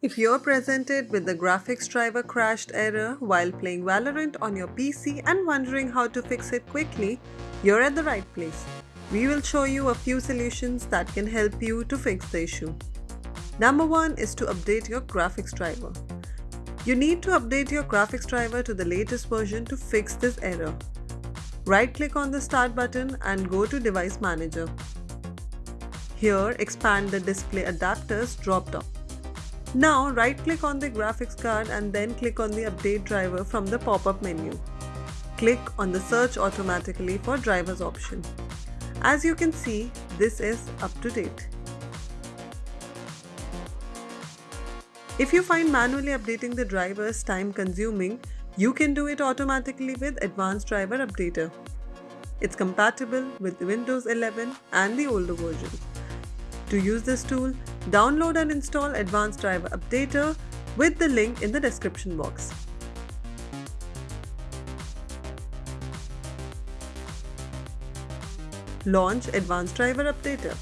If you're presented with the graphics driver crashed error while playing Valorant on your PC and wondering how to fix it quickly, you're at the right place. We will show you a few solutions that can help you to fix the issue. Number 1 is to update your graphics driver. You need to update your graphics driver to the latest version to fix this error. Right click on the start button and go to device manager. Here expand the display adapters drop down. Now right click on the graphics card and then click on the update driver from the pop-up menu. Click on the search automatically for drivers option. As you can see, this is up to date. If you find manually updating the drivers time consuming, you can do it automatically with Advanced Driver Updater. It's compatible with Windows 11 and the older versions. To use this tool, Download and install Advanced Driver Updater with the link in the description box. Launch Advanced Driver Updater.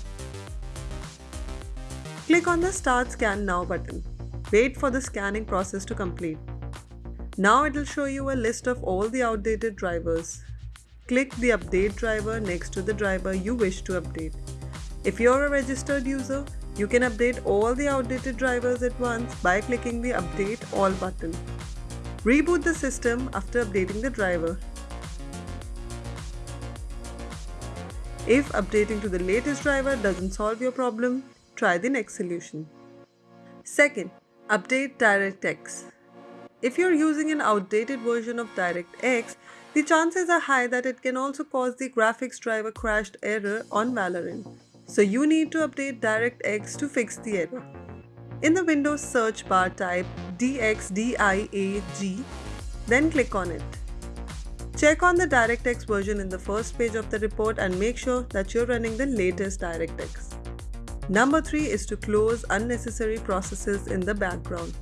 Click on the Start Scan Now button. Wait for the scanning process to complete. Now it will show you a list of all the outdated drivers. Click the Update driver next to the driver you wish to update. If you're a registered user, you can update all the outdated drivers at once by clicking the Update All button. Reboot the system after updating the driver. If updating to the latest driver doesn't solve your problem, try the next solution. Second, update DirectX. If you're using an outdated version of DirectX, the chances are high that it can also cause the graphics driver crashed error on Valorant. So you need to update DirectX to fix the error. In the Windows search bar type DXDIAG, then click on it. Check on the DirectX version in the first page of the report and make sure that you're running the latest DirectX. Number 3 is to close unnecessary processes in the background.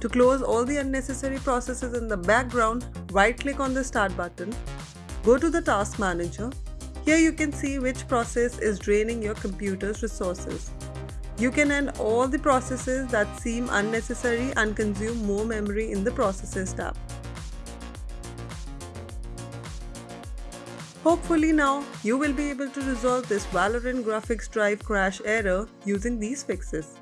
To close all the unnecessary processes in the background, right click on the Start button, go to the Task Manager here you can see which process is draining your computer's resources. You can end all the processes that seem unnecessary and consume more memory in the Processes tab. Hopefully now, you will be able to resolve this Valorant graphics drive crash error using these fixes.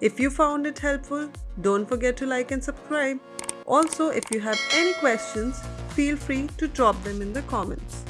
If you found it helpful, don't forget to like and subscribe. Also, if you have any questions, feel free to drop them in the comments.